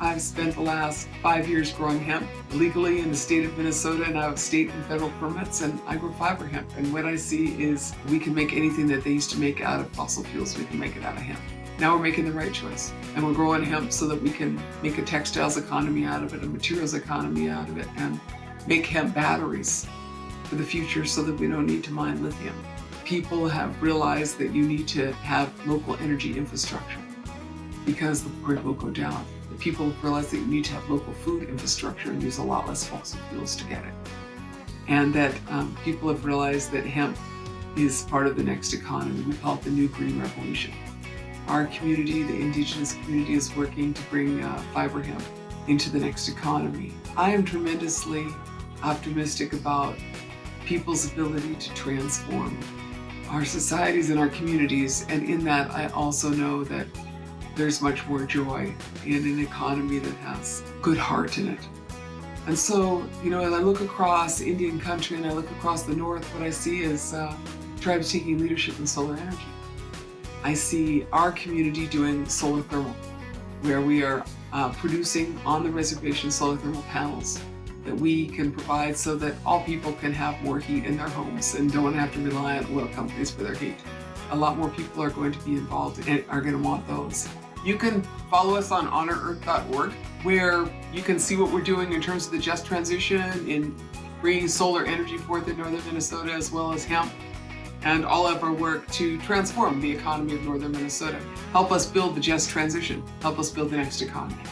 I've spent the last five years growing hemp legally in the state of Minnesota and I have state and federal permits and I grow fiber hemp. And what I see is we can make anything that they used to make out of fossil fuels, we can make it out of hemp. Now we're making the right choice and we're growing hemp so that we can make a textiles economy out of it, a materials economy out of it, and make hemp batteries for the future so that we don't need to mine lithium. People have realized that you need to have local energy infrastructure because the grid will go down people realize that you need to have local food infrastructure and use a lot less fossil fuels to get it. And that um, people have realized that hemp is part of the next economy. We call it the new green revolution. Our community, the indigenous community, is working to bring uh, fiber hemp into the next economy. I am tremendously optimistic about people's ability to transform our societies and our communities. And in that, I also know that there's much more joy in an economy that has good heart in it. And so, you know, as I look across Indian country and I look across the north, what I see is uh, tribes taking leadership in solar energy. I see our community doing solar thermal, where we are uh, producing on the reservation solar thermal panels that we can provide so that all people can have more heat in their homes and don't have to rely on oil companies for their heat. A lot more people are going to be involved and are going to want those. You can follow us on honorearth.org where you can see what we're doing in terms of the just transition in bringing solar energy forth in northern Minnesota as well as hemp and all of our work to transform the economy of northern Minnesota. Help us build the just transition. Help us build the next economy.